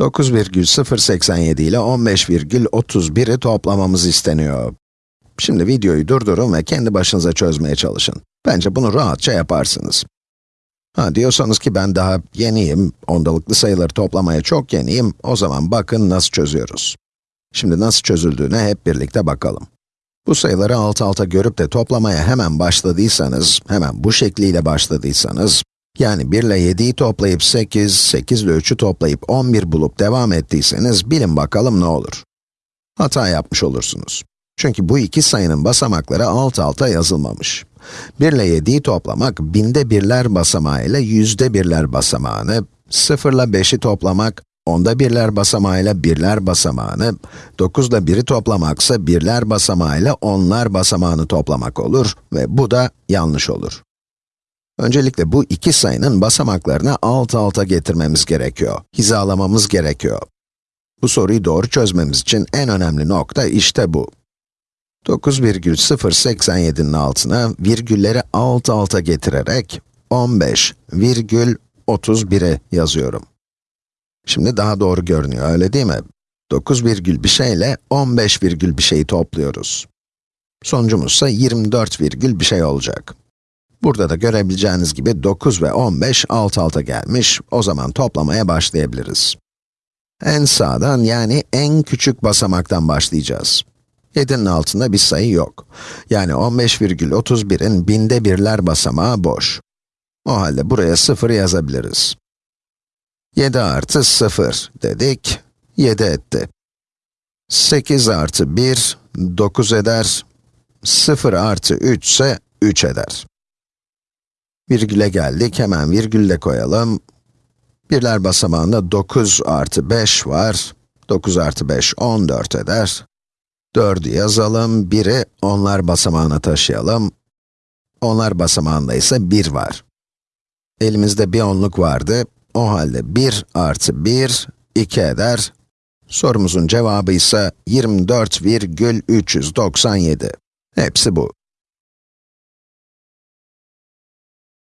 9,087 ile 15,31'i toplamamız isteniyor. Şimdi videoyu durdurun ve kendi başınıza çözmeye çalışın. Bence bunu rahatça yaparsınız. Ha diyorsanız ki ben daha yeniyim, ondalıklı sayıları toplamaya çok yeniyim, o zaman bakın nasıl çözüyoruz. Şimdi nasıl çözüldüğüne hep birlikte bakalım. Bu sayıları alt alta görüp de toplamaya hemen başladıysanız, hemen bu şekliyle başladıysanız, yani 1 ile 7'yi toplayıp 8, 8 ile 3'ü toplayıp 11 bulup devam ettiyseniz, bilin bakalım ne olur. Hata yapmış olursunuz. Çünkü bu iki sayının basamakları alt alta yazılmamış. 1 ile 7'yi toplamak, binde birler basamağı ile yüzde birler basamağını, 0 ile 5'i toplamak, onda birler basamağıyla birler basamağını, 9 ile 1'i toplamaksa birler basamağıyla onlar basamağını toplamak olur ve bu da yanlış olur. Öncelikle bu iki sayının basamaklarını alt alta getirmemiz gerekiyor, hizalamamız gerekiyor. Bu soruyu doğru çözmemiz için en önemli nokta işte bu. 9,087'nin altına virgülleri alt alta getirerek 15,31'i yazıyorum. Şimdi daha doğru görünüyor, öyle değil mi? 9 virgül bir şeyle 15 virgül bir şeyi topluyoruz. Sonucumuz ise 24 virgül bir şey olacak. Burada da görebileceğiniz gibi 9 ve 15 alt alta gelmiş, o zaman toplamaya başlayabiliriz. En sağdan yani en küçük basamaktan başlayacağız. 7'nin altında bir sayı yok. Yani 15,31'in binde birler basamağı boş. O halde buraya 0 yazabiliriz. 7 artı 0 dedik, 7 etti. 8 artı 1, 9 eder. 0 artı 3 ise 3 eder. Virgüle geldik, hemen virgülle koyalım. Birler basamağında 9 artı 5 var. 9 artı 5, 14 eder. 4'ü yazalım, 1'i onlar basamağına taşıyalım. Onlar basamağında ise 1 var. Elimizde bir onluk vardı. O halde 1 artı 1, 2 eder. Sorumuzun cevabı ise 24,397. Hepsi bu.